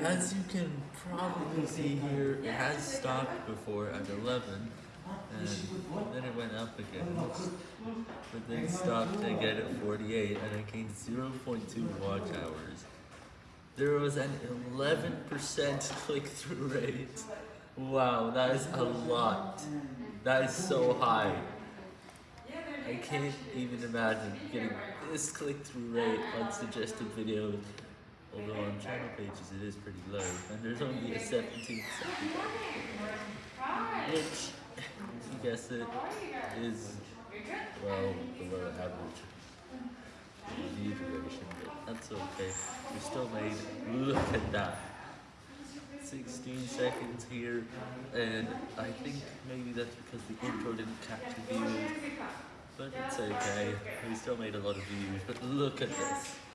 As you can probably see here, it has stopped before at 11, and then it went up again, but then stopped again at 48, and I gained 0.2 watch hours. There was an 11% click-through rate. Wow, that is a lot. That is so high. I can't even imagine getting this click-through rate on suggested videos. Although on channel pages it is pretty low, and there's only a 17 second, which, if you guess it, is, well, below average. View duration, but that's okay. We still made, look at that, 16 seconds here, and I think maybe that's because the intro didn't catch the views, but it's okay. We still made a lot of views, but look at this.